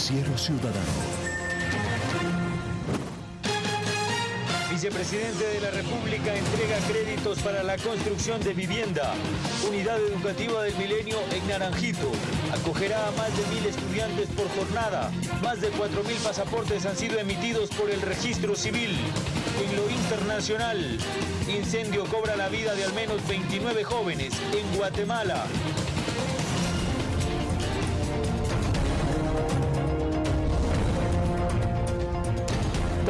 Noticiero Ciudadano. Vicepresidente de la República entrega créditos para la construcción de vivienda. Unidad educativa del milenio en Naranjito. Acogerá a más de mil estudiantes por jornada. Más de cuatro mil pasaportes han sido emitidos por el registro civil. En lo internacional, incendio cobra la vida de al menos 29 jóvenes en Guatemala.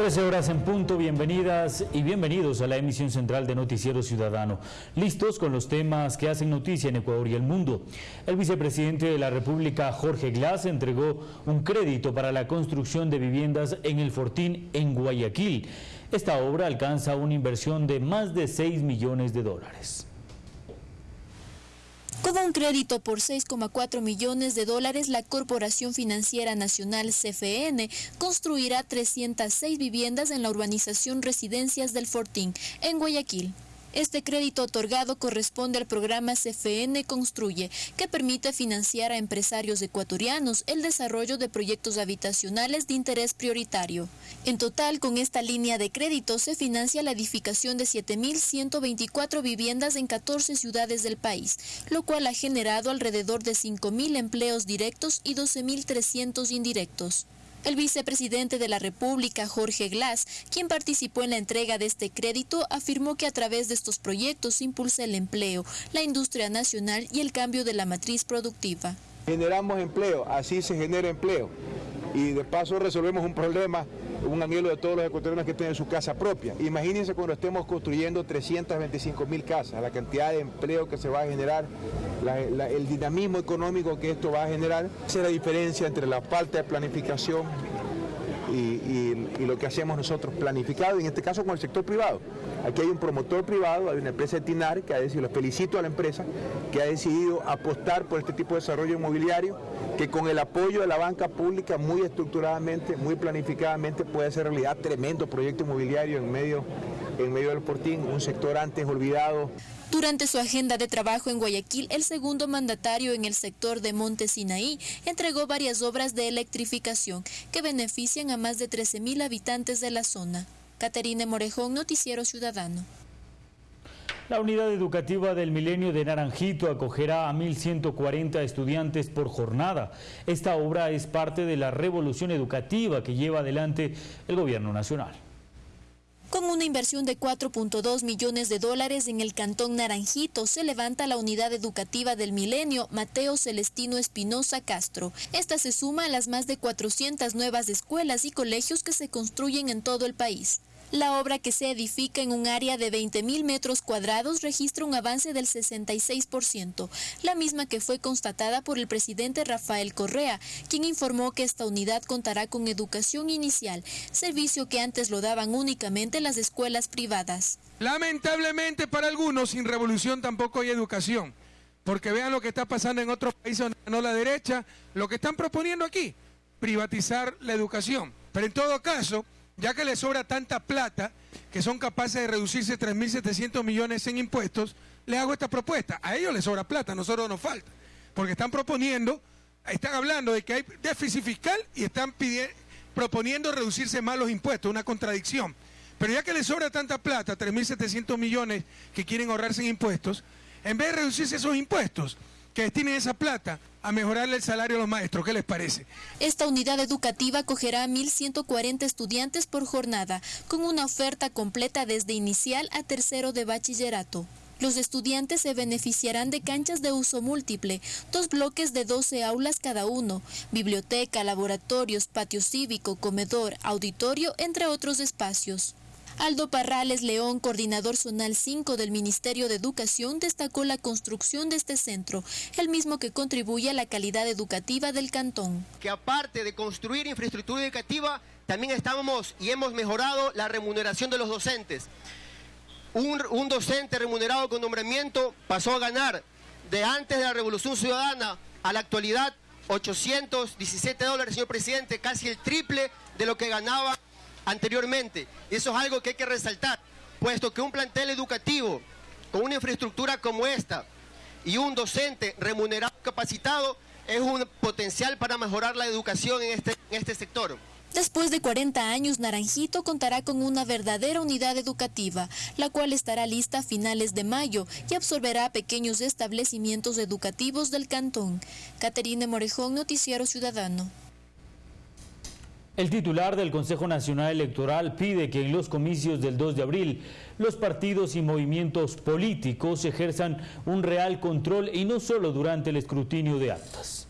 13 horas en punto, bienvenidas y bienvenidos a la emisión central de Noticiero Ciudadano. Listos con los temas que hacen noticia en Ecuador y el mundo. El vicepresidente de la República, Jorge Glass, entregó un crédito para la construcción de viviendas en el Fortín, en Guayaquil. Esta obra alcanza una inversión de más de 6 millones de dólares. Con un crédito por 6,4 millones de dólares, la Corporación Financiera Nacional CFN construirá 306 viviendas en la urbanización Residencias del Fortín, en Guayaquil. Este crédito otorgado corresponde al programa CFN Construye, que permite financiar a empresarios ecuatorianos el desarrollo de proyectos habitacionales de interés prioritario. En total, con esta línea de crédito se financia la edificación de 7.124 viviendas en 14 ciudades del país, lo cual ha generado alrededor de 5.000 empleos directos y 12.300 indirectos. El vicepresidente de la República, Jorge Glass, quien participó en la entrega de este crédito, afirmó que a través de estos proyectos se impulsa el empleo, la industria nacional y el cambio de la matriz productiva. Generamos empleo, así se genera empleo y de paso resolvemos un problema, un anhelo de todos los ecuatorianos que tienen su casa propia. Imagínense cuando estemos construyendo 325 mil casas, la cantidad de empleo que se va a generar, el dinamismo económico que esto va a generar. Esa es la diferencia entre la falta de planificación y, lo que hacemos nosotros planificado, en este caso con el sector privado. Aquí hay un promotor privado, hay una empresa de TINAR que ha decidido, felicito a la empresa, que ha decidido apostar por este tipo de desarrollo inmobiliario, que con el apoyo de la banca pública muy estructuradamente, muy planificadamente puede hacer realidad tremendo proyecto inmobiliario en medio, en medio del Portín, un sector antes olvidado. Durante su agenda de trabajo en Guayaquil, el segundo mandatario en el sector de Monte Sinaí entregó varias obras de electrificación que benefician a más de 13.000 habitantes de la zona. Caterine Morejón, Noticiero Ciudadano. La unidad educativa del Milenio de Naranjito acogerá a 1.140 estudiantes por jornada. Esta obra es parte de la revolución educativa que lleva adelante el gobierno nacional. Con una inversión de 4.2 millones de dólares en el Cantón Naranjito, se levanta la unidad educativa del milenio Mateo Celestino Espinosa Castro. Esta se suma a las más de 400 nuevas escuelas y colegios que se construyen en todo el país. La obra que se edifica en un área de 20.000 metros cuadrados registra un avance del 66%, la misma que fue constatada por el presidente Rafael Correa, quien informó que esta unidad contará con educación inicial, servicio que antes lo daban únicamente las escuelas privadas. Lamentablemente para algunos, sin revolución tampoco hay educación, porque vean lo que está pasando en otros países donde no la derecha, lo que están proponiendo aquí, privatizar la educación. Pero en todo caso, ya que les sobra tanta plata que son capaces de reducirse 3.700 millones en impuestos, les hago esta propuesta. A ellos les sobra plata, a nosotros nos falta. Porque están proponiendo, están hablando de que hay déficit fiscal y están proponiendo reducirse más los impuestos, una contradicción. Pero ya que les sobra tanta plata, 3.700 millones que quieren ahorrarse en impuestos, en vez de reducirse esos impuestos, que destinen esa plata a mejorarle el salario a los maestros. ¿Qué les parece? Esta unidad educativa acogerá a 1.140 estudiantes por jornada, con una oferta completa desde inicial a tercero de bachillerato. Los estudiantes se beneficiarán de canchas de uso múltiple, dos bloques de 12 aulas cada uno, biblioteca, laboratorios, patio cívico, comedor, auditorio, entre otros espacios. Aldo Parrales León, coordinador zonal 5 del Ministerio de Educación, destacó la construcción de este centro, el mismo que contribuye a la calidad educativa del cantón. Que aparte de construir infraestructura educativa, también estamos y hemos mejorado la remuneración de los docentes. Un, un docente remunerado con nombramiento pasó a ganar de antes de la Revolución Ciudadana a la actualidad 817 dólares, señor presidente, casi el triple de lo que ganaba anteriormente. Eso es algo que hay que resaltar, puesto que un plantel educativo con una infraestructura como esta y un docente remunerado capacitado es un potencial para mejorar la educación en este, en este sector. Después de 40 años, Naranjito contará con una verdadera unidad educativa, la cual estará lista a finales de mayo y absorberá pequeños establecimientos educativos del cantón. Caterine Morejón, Noticiero Ciudadano. El titular del Consejo Nacional Electoral pide que en los comicios del 2 de abril los partidos y movimientos políticos ejerzan un real control y no solo durante el escrutinio de actas.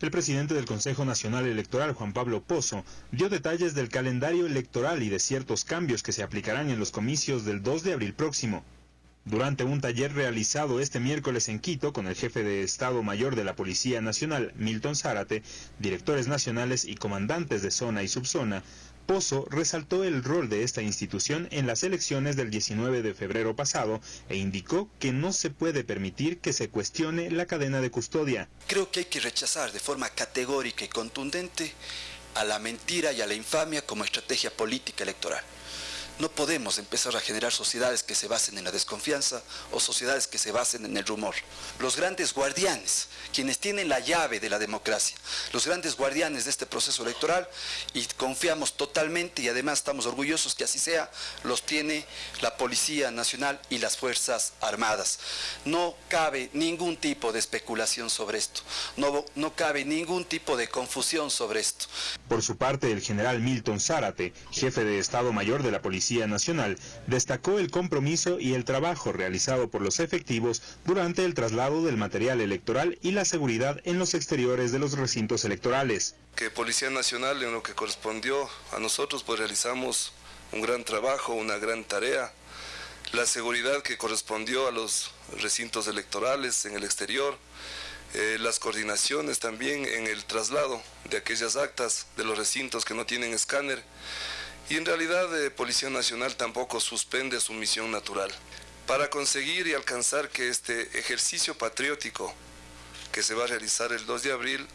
El presidente del Consejo Nacional Electoral, Juan Pablo Pozo, dio detalles del calendario electoral y de ciertos cambios que se aplicarán en los comicios del 2 de abril próximo. Durante un taller realizado este miércoles en Quito con el jefe de Estado Mayor de la Policía Nacional, Milton Zárate, directores nacionales y comandantes de zona y subzona, Pozo resaltó el rol de esta institución en las elecciones del 19 de febrero pasado e indicó que no se puede permitir que se cuestione la cadena de custodia. Creo que hay que rechazar de forma categórica y contundente a la mentira y a la infamia como estrategia política electoral. No podemos empezar a generar sociedades que se basen en la desconfianza o sociedades que se basen en el rumor. Los grandes guardianes, quienes tienen la llave de la democracia, los grandes guardianes de este proceso electoral, y confiamos totalmente y además estamos orgullosos que así sea, los tiene la Policía Nacional y las Fuerzas Armadas. No cabe ningún tipo de especulación sobre esto, no, no cabe ningún tipo de confusión sobre esto. Por su parte, el general Milton Zárate, jefe de Estado Mayor de la Policía Nacional destacó el compromiso y el trabajo realizado por los efectivos durante el traslado del material electoral y la seguridad en los exteriores de los recintos electorales. Que Policía Nacional en lo que correspondió a nosotros pues realizamos un gran trabajo, una gran tarea. La seguridad que correspondió a los recintos electorales en el exterior, eh, las coordinaciones también en el traslado de aquellas actas de los recintos que no tienen escáner y en realidad eh, Policía Nacional tampoco suspende su misión natural. Para conseguir y alcanzar que este ejercicio patriótico que se va a realizar el 2 de abril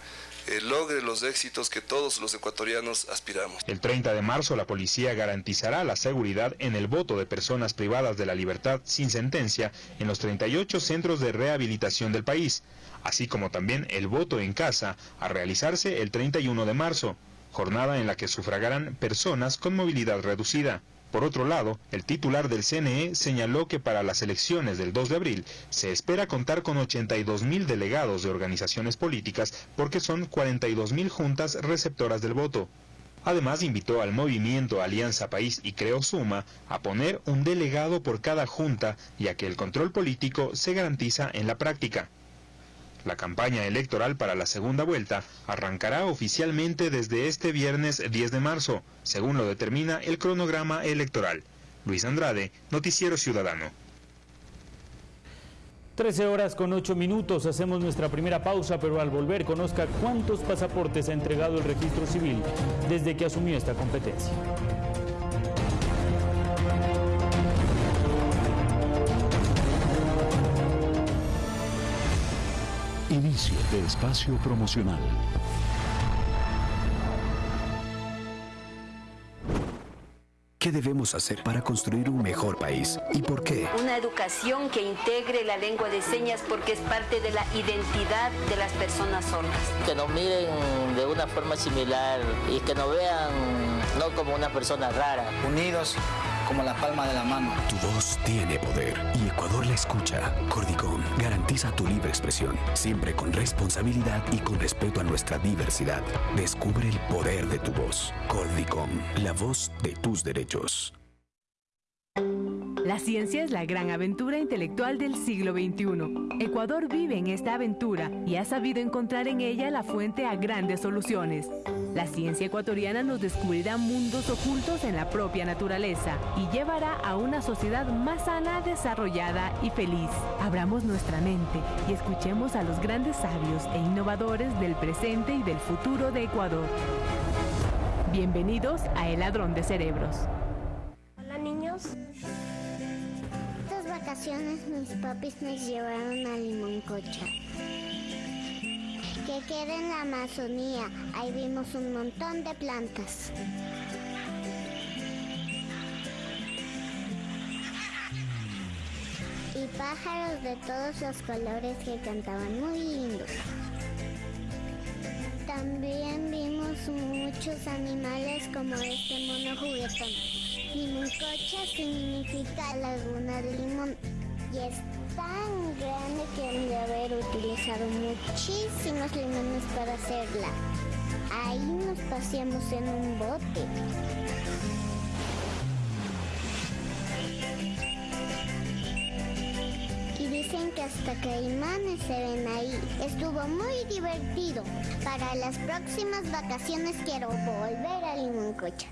eh, logre los éxitos que todos los ecuatorianos aspiramos. El 30 de marzo la policía garantizará la seguridad en el voto de personas privadas de la libertad sin sentencia en los 38 centros de rehabilitación del país, así como también el voto en casa a realizarse el 31 de marzo jornada en la que sufragarán personas con movilidad reducida. Por otro lado, el titular del CNE señaló que para las elecciones del 2 de abril se espera contar con 82 mil delegados de organizaciones políticas porque son 42 mil juntas receptoras del voto. Además, invitó al movimiento Alianza País y Creo Suma a poner un delegado por cada junta, ya que el control político se garantiza en la práctica. La campaña electoral para la segunda vuelta arrancará oficialmente desde este viernes 10 de marzo, según lo determina el cronograma electoral. Luis Andrade, Noticiero Ciudadano. 13 horas con 8 minutos, hacemos nuestra primera pausa, pero al volver conozca cuántos pasaportes ha entregado el registro civil desde que asumió esta competencia. Inicio de espacio promocional. ¿Qué debemos hacer para construir un mejor país? ¿Y por qué? Una educación que integre la lengua de señas porque es parte de la identidad de las personas sordas. Que nos miren de una forma similar y que nos vean no como una persona rara. Unidos como la palma de la mano. Tu voz tiene poder y Ecuador la escucha. Cordicom garantiza tu libre expresión, siempre con responsabilidad y con respeto a nuestra diversidad. Descubre el poder de tu voz. Cordicom, la voz de tus derechos. La ciencia es la gran aventura intelectual del siglo XXI. Ecuador vive en esta aventura y ha sabido encontrar en ella la fuente a grandes soluciones. La ciencia ecuatoriana nos descubrirá mundos ocultos en la propia naturaleza y llevará a una sociedad más sana, desarrollada y feliz. Abramos nuestra mente y escuchemos a los grandes sabios e innovadores del presente y del futuro de Ecuador. Bienvenidos a El Ladrón de Cerebros. Mis papis nos llevaron a Limoncocha. Que queda en la Amazonía. Ahí vimos un montón de plantas. Y pájaros de todos los colores que cantaban muy lindos. También vimos muchos animales como este mono juguetón. Limoncocha significa laguna de limón y es tan grande que han de haber utilizado muchísimos limones para hacerla. Ahí nos paseamos en un bote. Y dicen que hasta caimanes se ven ahí. Estuvo muy divertido. Para las próximas vacaciones quiero volver a Limoncocha.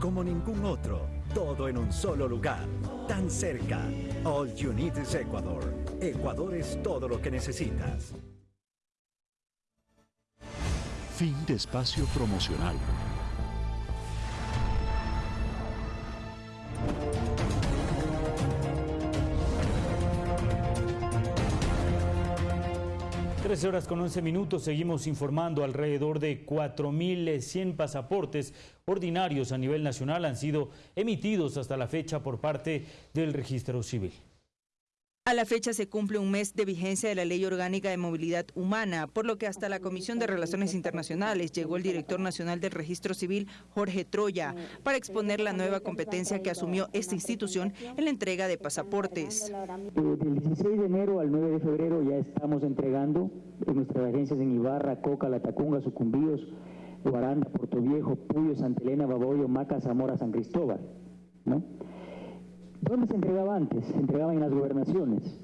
Como ningún otro, todo en un solo lugar, tan cerca. All you need is Ecuador. Ecuador es todo lo que necesitas. Fin de espacio promocional. Trece horas con 11 minutos, seguimos informando alrededor de 4.100 pasaportes ordinarios a nivel nacional han sido emitidos hasta la fecha por parte del registro civil. A la fecha se cumple un mes de vigencia de la Ley Orgánica de Movilidad Humana, por lo que hasta la Comisión de Relaciones Internacionales llegó el director nacional del Registro Civil, Jorge Troya, para exponer la nueva competencia que asumió esta institución en la entrega de pasaportes. Eh, del 16 de enero al 9 de febrero ya estamos entregando en nuestras agencias en Ibarra, Coca, La Tacunga, Sucumbíos, Guaranda, Puerto Viejo, Puyo, Santa Elena, Baboyo, Maca, Zamora, San Cristóbal. ¿Dónde se entregaba antes? Se entregaba en las gobernaciones.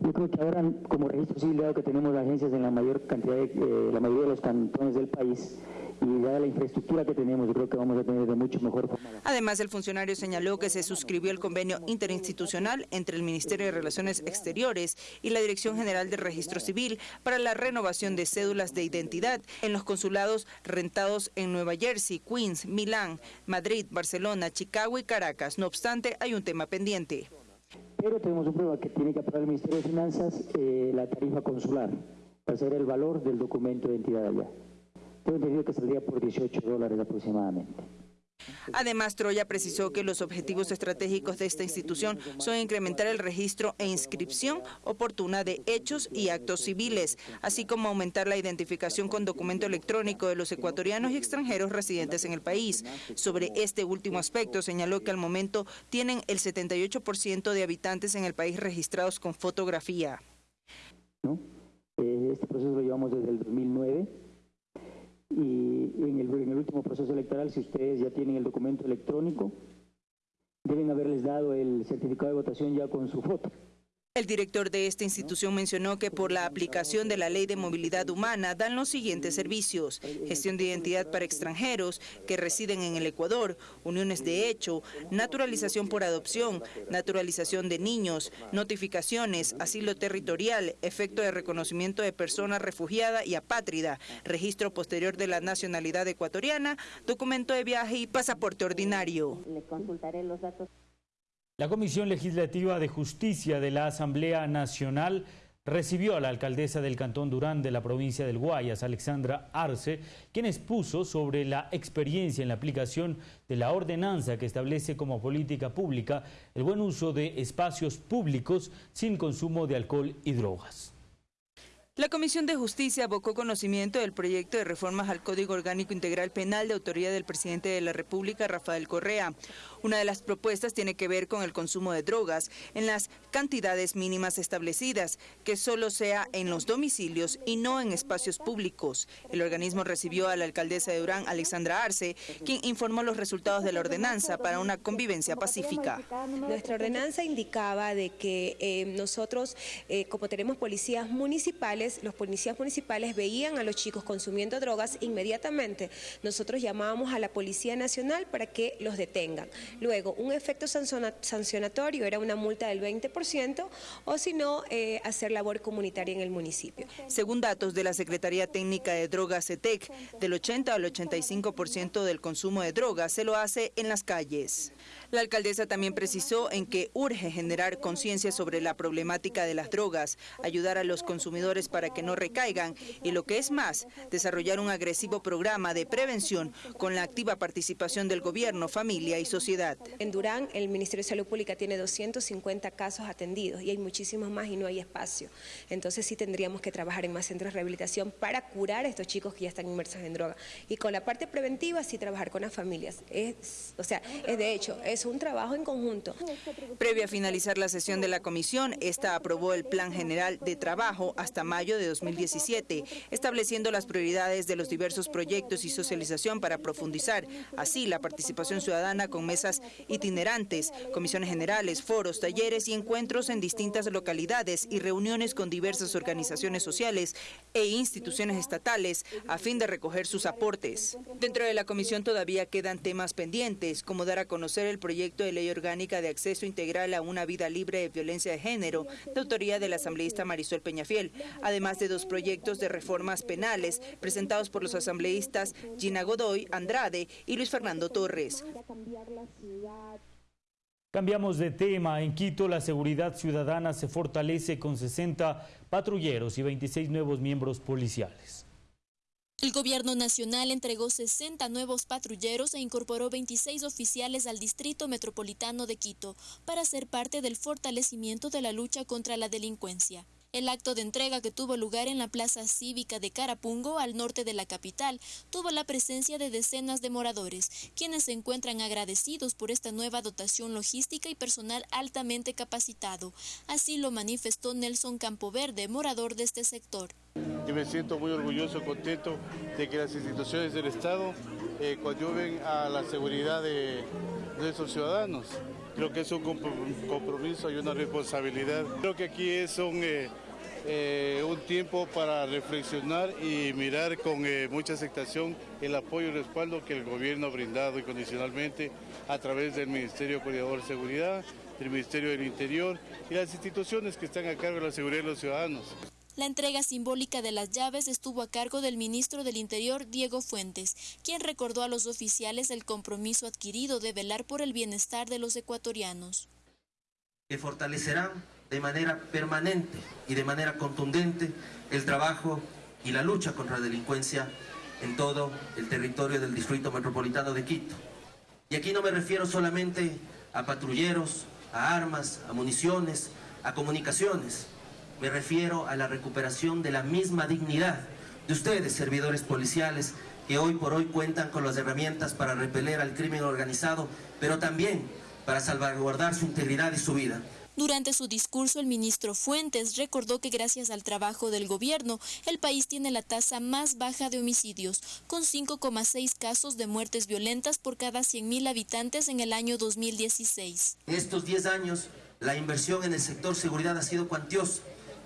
Yo creo que ahora, como registro civil, dado que tenemos agencias en la mayor cantidad, de, eh, la mayoría de los cantones del país, y dada la infraestructura que tenemos, yo creo que vamos a tener de mucho mejor forma. Además, el funcionario señaló que se suscribió el convenio interinstitucional entre el Ministerio de Relaciones Exteriores y la Dirección General de Registro Civil para la renovación de cédulas de identidad en los consulados rentados en Nueva Jersey, Queens, Milán, Madrid, Barcelona, Chicago y Caracas. No obstante, hay un tema pendiente. Pero tenemos un problema que tiene que aprobar el Ministerio de Finanzas, eh, la tarifa consular, para saber el valor del documento de identidad allá. Que saldría por 18 dólares aproximadamente. Además, Troya precisó que los objetivos estratégicos de esta institución son incrementar el registro e inscripción oportuna de hechos y actos civiles, así como aumentar la identificación con documento electrónico de los ecuatorianos y extranjeros residentes en el país. Sobre este último aspecto, señaló que al momento tienen el 78% de habitantes en el país registrados con fotografía. Eh, este proceso lo llevamos desde el 2009 y en el, en el último proceso electoral, si ustedes ya tienen el documento electrónico, deben haberles dado el certificado de votación ya con su foto. El director de esta institución mencionó que por la aplicación de la Ley de Movilidad Humana dan los siguientes servicios. Gestión de identidad para extranjeros que residen en el Ecuador, uniones de hecho, naturalización por adopción, naturalización de niños, notificaciones, asilo territorial, efecto de reconocimiento de persona refugiada y apátrida, registro posterior de la nacionalidad ecuatoriana, documento de viaje y pasaporte ordinario. Le consultaré los datos. La Comisión Legislativa de Justicia de la Asamblea Nacional recibió a la alcaldesa del Cantón Durán de la provincia del Guayas, Alexandra Arce, quien expuso sobre la experiencia en la aplicación de la ordenanza que establece como política pública el buen uso de espacios públicos sin consumo de alcohol y drogas. La Comisión de Justicia abocó conocimiento del proyecto de reformas al Código Orgánico Integral Penal de autoría del presidente de la República, Rafael Correa. Una de las propuestas tiene que ver con el consumo de drogas en las cantidades mínimas establecidas, que solo sea en los domicilios y no en espacios públicos. El organismo recibió a la alcaldesa de Durán, Alexandra Arce, quien informó los resultados de la ordenanza para una convivencia pacífica. Nuestra ordenanza indicaba de que eh, nosotros, eh, como tenemos policías municipales, los policías municipales veían a los chicos consumiendo drogas inmediatamente. Nosotros llamábamos a la Policía Nacional para que los detengan. Luego, un efecto sancionatorio era una multa del 20% o si no, eh, hacer labor comunitaria en el municipio. Según datos de la Secretaría Técnica de Drogas CETEC, del 80 al 85% del consumo de drogas se lo hace en las calles. La alcaldesa también precisó en que urge generar conciencia sobre la problemática de las drogas, ayudar a los consumidores para que no recaigan y lo que es más, desarrollar un agresivo programa de prevención con la activa participación del gobierno, familia y sociedad. En Durán, el Ministerio de Salud Pública tiene 250 casos atendidos y hay muchísimos más y no hay espacio. Entonces sí tendríamos que trabajar en más centros de rehabilitación para curar a estos chicos que ya están inmersos en droga. Y con la parte preventiva sí trabajar con las familias. Es, o sea, es de hecho, es un trabajo en conjunto. Previa a finalizar la sesión de la comisión, esta aprobó el Plan General de Trabajo hasta mayo de 2017, estableciendo las prioridades de los diversos proyectos y socialización para profundizar así la participación ciudadana con mesas itinerantes, comisiones generales, foros, talleres y encuentros en distintas localidades y reuniones con diversas organizaciones sociales e instituciones estatales a fin de recoger sus aportes. Dentro de la comisión todavía quedan temas pendientes, como dar a conocer el proyecto de ley orgánica de acceso integral a una vida libre de violencia de género, de autoría del asambleísta Marisol Peñafiel, además de dos proyectos de reformas penales presentados por los asambleístas Gina Godoy, Andrade y Luis Fernando Torres. Cambiamos de tema. En Quito la seguridad ciudadana se fortalece con 60 patrulleros y 26 nuevos miembros policiales. El gobierno nacional entregó 60 nuevos patrulleros e incorporó 26 oficiales al Distrito Metropolitano de Quito para ser parte del fortalecimiento de la lucha contra la delincuencia. El acto de entrega que tuvo lugar en la Plaza Cívica de Carapungo, al norte de la capital, tuvo la presencia de decenas de moradores, quienes se encuentran agradecidos por esta nueva dotación logística y personal altamente capacitado. Así lo manifestó Nelson Campoverde, morador de este sector. Y me siento muy orgulloso, contento de que las instituciones del Estado eh, a la seguridad de nuestros ciudadanos. Creo que es un compromiso y una responsabilidad. Creo que aquí es un, eh, eh, tiempo para reflexionar y mirar con eh, mucha aceptación el apoyo y respaldo que el gobierno ha brindado incondicionalmente a través del Ministerio Coordinador de Seguridad, del Ministerio del Interior y las instituciones que están a cargo de la seguridad de los ciudadanos. La entrega simbólica de las llaves estuvo a cargo del ministro del Interior, Diego Fuentes, quien recordó a los oficiales el compromiso adquirido de velar por el bienestar de los ecuatorianos. Que fortalecerán de manera permanente y de manera contundente el trabajo y la lucha contra la delincuencia en todo el territorio del Distrito Metropolitano de Quito. Y aquí no me refiero solamente a patrulleros, a armas, a municiones, a comunicaciones, me refiero a la recuperación de la misma dignidad de ustedes, servidores policiales, que hoy por hoy cuentan con las herramientas para repeler al crimen organizado, pero también para salvaguardar su integridad y su vida. Durante su discurso, el ministro Fuentes recordó que gracias al trabajo del gobierno, el país tiene la tasa más baja de homicidios, con 5,6 casos de muertes violentas por cada 100.000 habitantes en el año 2016. En estos 10 años, la inversión en el sector seguridad ha sido cuantiosa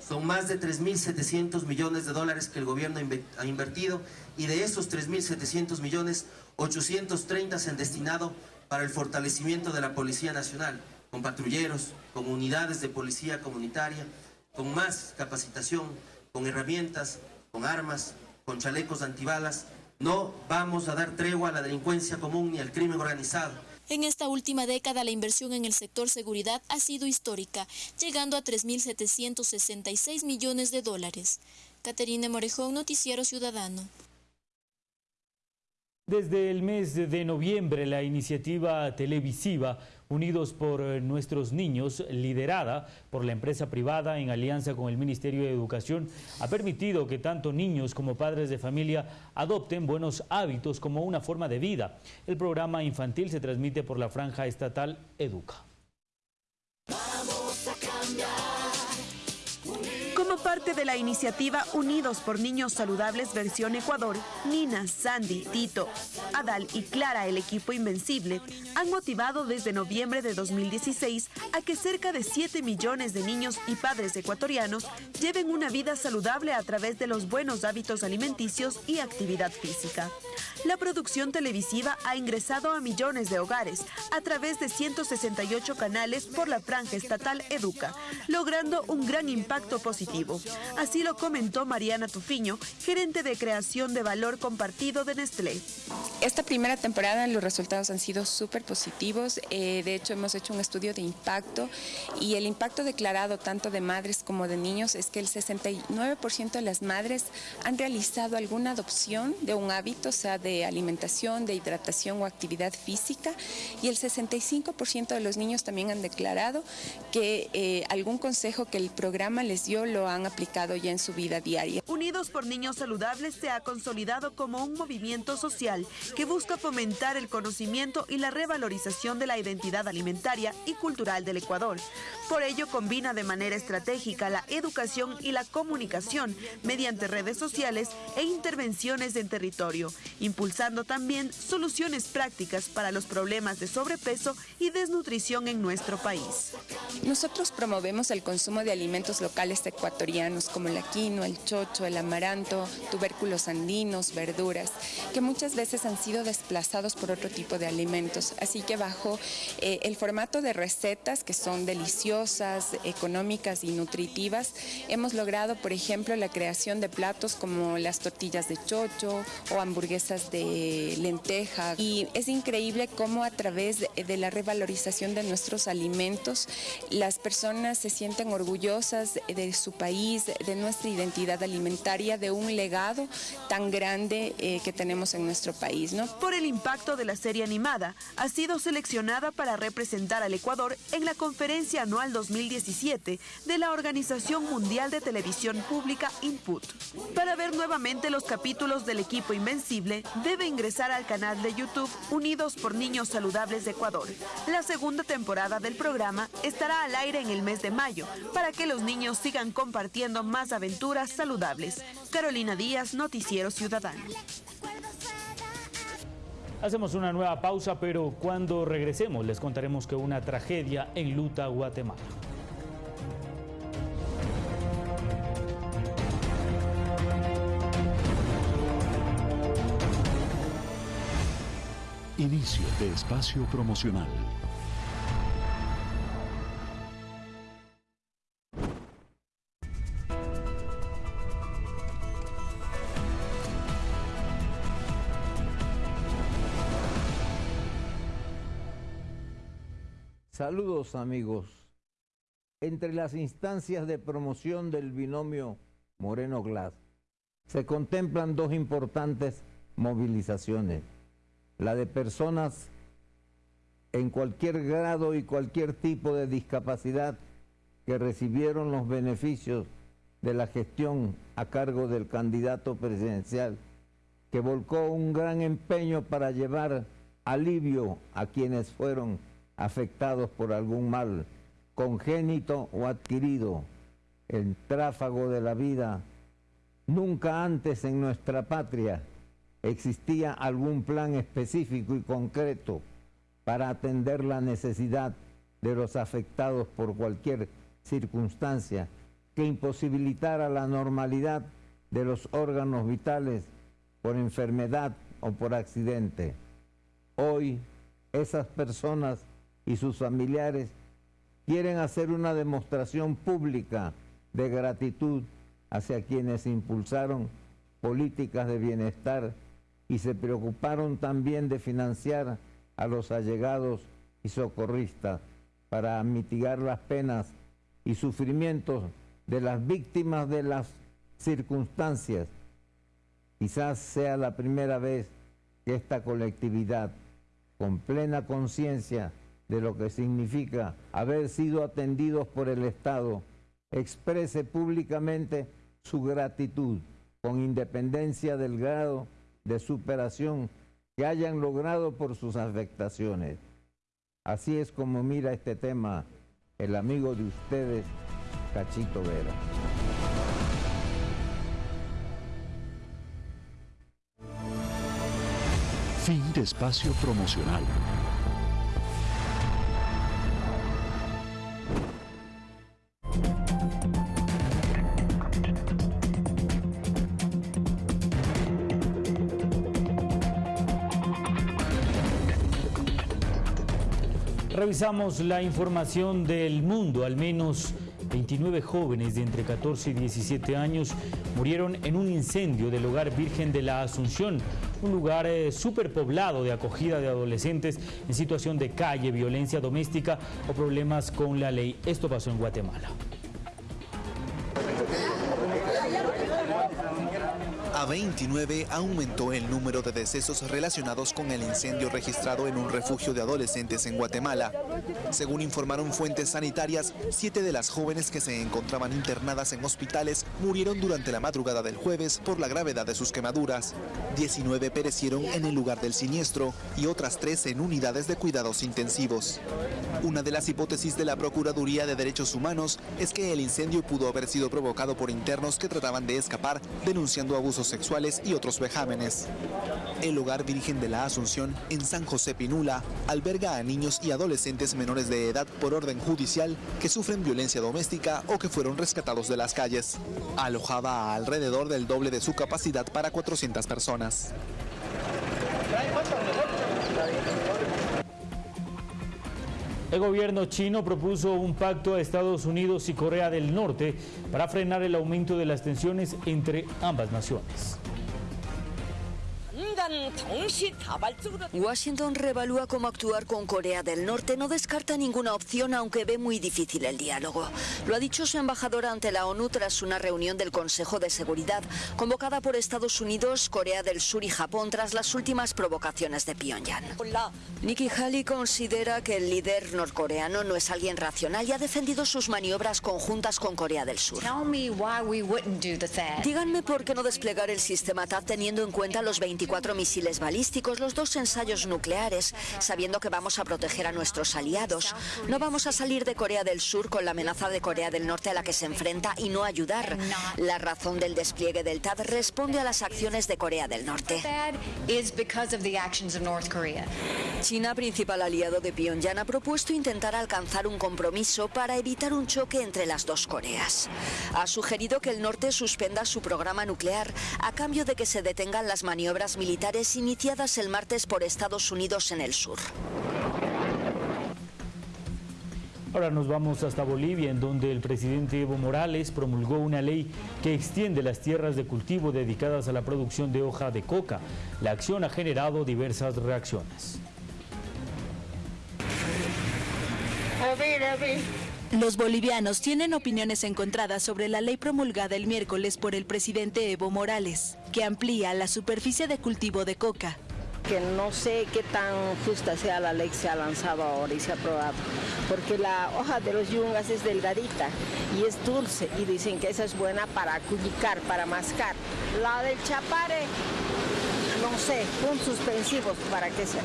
son más de 3.700 millones de dólares que el gobierno ha invertido y de esos 3.700 millones, 830 se han destinado para el fortalecimiento de la Policía Nacional, con patrulleros, con unidades de policía comunitaria, con más capacitación, con herramientas, con armas, con chalecos antibalas. No vamos a dar tregua a la delincuencia común ni al crimen organizado. En esta última década la inversión en el sector seguridad ha sido histórica, llegando a 3.766 millones de dólares. Caterina Morejón, Noticiero Ciudadano. Desde el mes de noviembre, la iniciativa televisiva Unidos por eh, Nuestros Niños, liderada por la empresa privada en alianza con el Ministerio de Educación, ha permitido que tanto niños como padres de familia adopten buenos hábitos como una forma de vida. El programa infantil se transmite por la franja estatal Educa. Parte de la iniciativa Unidos por Niños Saludables versión Ecuador, Nina, Sandy, Tito, Adal y Clara, el equipo invencible, han motivado desde noviembre de 2016 a que cerca de 7 millones de niños y padres ecuatorianos lleven una vida saludable a través de los buenos hábitos alimenticios y actividad física. La producción televisiva ha ingresado a millones de hogares a través de 168 canales por la franja estatal Educa, logrando un gran impacto positivo. Así lo comentó Mariana Tufiño, gerente de creación de valor compartido de Nestlé. Esta primera temporada los resultados han sido súper positivos. Eh, de hecho, hemos hecho un estudio de impacto y el impacto declarado tanto de madres como de niños es que el 69% de las madres han realizado alguna adopción de un hábito, sea de alimentación, de hidratación o actividad física, y el 65% de los niños también han declarado que eh, algún consejo que el programa les dio lo han aplicado ya en su vida diaria. Unidos por Niños Saludables se ha consolidado como un movimiento social que busca fomentar el conocimiento y la revalorización de la identidad alimentaria y cultural del Ecuador. Por ello, combina de manera estratégica la educación y la comunicación mediante redes sociales e intervenciones en territorio, impulsando también soluciones prácticas para los problemas de sobrepeso y desnutrición en nuestro país. Nosotros promovemos el consumo de alimentos locales ecuatorianos como la quinoa, el chocho, el amaranto, tubérculos andinos, verduras, que muchas veces han sido desplazados por otro tipo de alimentos. Así que bajo eh, el formato de recetas que son deliciosas, económicas y nutritivas, hemos logrado, por ejemplo, la creación de platos como las tortillas de chocho o hamburguesas de lenteja. Y es increíble cómo a través de la revalorización de nuestros alimentos, las personas se sienten orgullosas de su país, de nuestra identidad alimentaria, de un legado tan grande eh, que tenemos en nuestro país. Por el impacto de la serie animada, ha sido seleccionada para representar al Ecuador en la conferencia anual 2017 de la Organización Mundial de Televisión Pública Input. Para ver nuevamente los capítulos del equipo Invencible, debe ingresar al canal de YouTube Unidos por Niños Saludables de Ecuador. La segunda temporada del programa estará al aire en el mes de mayo para que los niños sigan compartiendo más aventuras saludables. Carolina Díaz, Noticiero Ciudadano. Hacemos una nueva pausa, pero cuando regresemos les contaremos que una tragedia en Luta, Guatemala. Inicio de espacio promocional. Saludos amigos. Entre las instancias de promoción del binomio Moreno Glass se contemplan dos importantes movilizaciones. La de personas en cualquier grado y cualquier tipo de discapacidad que recibieron los beneficios de la gestión a cargo del candidato presidencial, que volcó un gran empeño para llevar alivio a quienes fueron afectados por algún mal congénito o adquirido, el tráfago de la vida. Nunca antes en nuestra patria existía algún plan específico y concreto para atender la necesidad de los afectados por cualquier circunstancia que imposibilitara la normalidad de los órganos vitales por enfermedad o por accidente. Hoy esas personas y sus familiares quieren hacer una demostración pública de gratitud hacia quienes impulsaron políticas de bienestar y se preocuparon también de financiar a los allegados y socorristas para mitigar las penas y sufrimientos de las víctimas de las circunstancias. Quizás sea la primera vez que esta colectividad, con plena conciencia de lo que significa haber sido atendidos por el Estado, exprese públicamente su gratitud con independencia del grado de superación que hayan logrado por sus afectaciones. Así es como mira este tema el amigo de ustedes, Cachito Vera. Fin de espacio promocional. Revisamos la información del mundo, al menos 29 jóvenes de entre 14 y 17 años murieron en un incendio del hogar Virgen de la Asunción, un lugar eh, superpoblado de acogida de adolescentes en situación de calle, violencia doméstica o problemas con la ley. Esto pasó en Guatemala. A 29 aumentó el número de decesos relacionados con el incendio registrado en un refugio de adolescentes en Guatemala. Según informaron fuentes sanitarias, siete de las jóvenes que se encontraban internadas en hospitales murieron durante la madrugada del jueves por la gravedad de sus quemaduras. 19 perecieron en el lugar del siniestro y otras tres en unidades de cuidados intensivos. Una de las hipótesis de la Procuraduría de Derechos Humanos es que el incendio pudo haber sido provocado por internos que trataban de escapar denunciando abusos sexuales y otros vejámenes. El hogar Virgen de la Asunción en San José Pinula alberga a niños y adolescentes menores de edad por orden judicial que sufren violencia doméstica o que fueron rescatados de las calles. Alojaba a alrededor del doble de su capacidad para 400 personas. El gobierno chino propuso un pacto a Estados Unidos y Corea del Norte para frenar el aumento de las tensiones entre ambas naciones. Washington revalúa cómo actuar con Corea del Norte. No descarta ninguna opción, aunque ve muy difícil el diálogo. Lo ha dicho su embajador ante la ONU tras una reunión del Consejo de Seguridad convocada por Estados Unidos, Corea del Sur y Japón tras las últimas provocaciones de Pyongyang. Nikki Haley considera que el líder norcoreano no es alguien racional y ha defendido sus maniobras conjuntas con Corea del Sur. Díganme por qué no desplegar el sistema TAD teniendo en cuenta los 24 misiles balísticos, los dos ensayos nucleares, sabiendo que vamos a proteger a nuestros aliados. No vamos a salir de Corea del Sur con la amenaza de Corea del Norte a la que se enfrenta y no ayudar. La razón del despliegue del TAD responde a las acciones de Corea del Norte. China, principal aliado de Pyongyang, ha propuesto intentar alcanzar un compromiso para evitar un choque entre las dos Coreas. Ha sugerido que el norte suspenda su programa nuclear a cambio de que se detengan las maniobras militares iniciadas el martes por Estados Unidos en el sur. Ahora nos vamos hasta Bolivia, en donde el presidente Evo Morales promulgó una ley que extiende las tierras de cultivo dedicadas a la producción de hoja de coca. La acción ha generado diversas reacciones. Los bolivianos tienen opiniones encontradas sobre la ley promulgada el miércoles por el presidente Evo Morales, que amplía la superficie de cultivo de coca. Que no sé qué tan justa sea la ley que se ha lanzado ahora y se ha aprobado, porque la hoja de los yungas es delgadita y es dulce y dicen que esa es buena para culicar, para mascar. La del chapare, no sé, puntos suspensivos para qué será.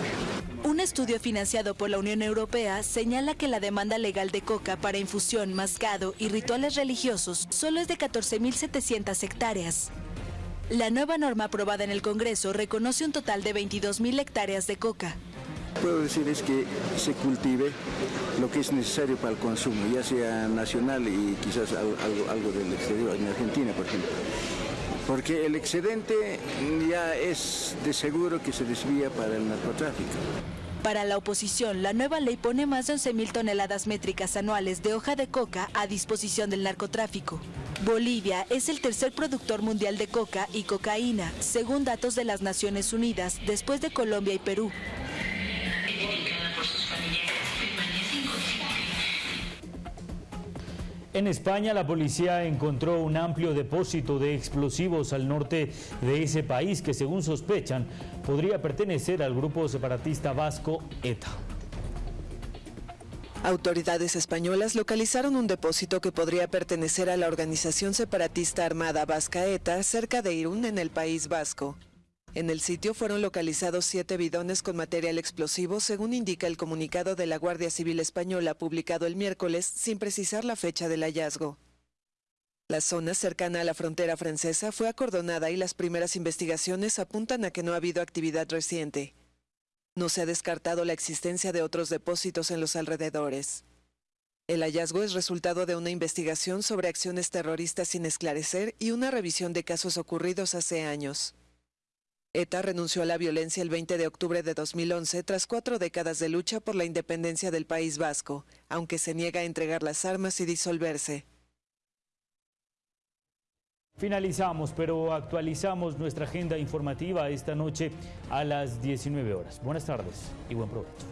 Un estudio financiado por la Unión Europea señala que la demanda legal de coca para infusión, mascado y rituales religiosos solo es de 14.700 hectáreas. La nueva norma aprobada en el Congreso reconoce un total de 22.000 hectáreas de coca. Puedo decir es que se cultive lo que es necesario para el consumo, ya sea nacional y quizás algo, algo del exterior, en Argentina por ejemplo. Porque el excedente ya es de seguro que se desvía para el narcotráfico. Para la oposición, la nueva ley pone más de 11.000 toneladas métricas anuales de hoja de coca a disposición del narcotráfico. Bolivia es el tercer productor mundial de coca y cocaína, según datos de las Naciones Unidas, después de Colombia y Perú. En España, la policía encontró un amplio depósito de explosivos al norte de ese país que, según sospechan, podría pertenecer al grupo separatista vasco ETA. Autoridades españolas localizaron un depósito que podría pertenecer a la organización separatista armada vasca ETA cerca de Irún, en el País Vasco. En el sitio fueron localizados siete bidones con material explosivo, según indica el comunicado de la Guardia Civil Española publicado el miércoles, sin precisar la fecha del hallazgo. La zona cercana a la frontera francesa fue acordonada y las primeras investigaciones apuntan a que no ha habido actividad reciente. No se ha descartado la existencia de otros depósitos en los alrededores. El hallazgo es resultado de una investigación sobre acciones terroristas sin esclarecer y una revisión de casos ocurridos hace años. ETA renunció a la violencia el 20 de octubre de 2011 tras cuatro décadas de lucha por la independencia del País Vasco, aunque se niega a entregar las armas y disolverse. Finalizamos, pero actualizamos nuestra agenda informativa esta noche a las 19 horas. Buenas tardes y buen provecho.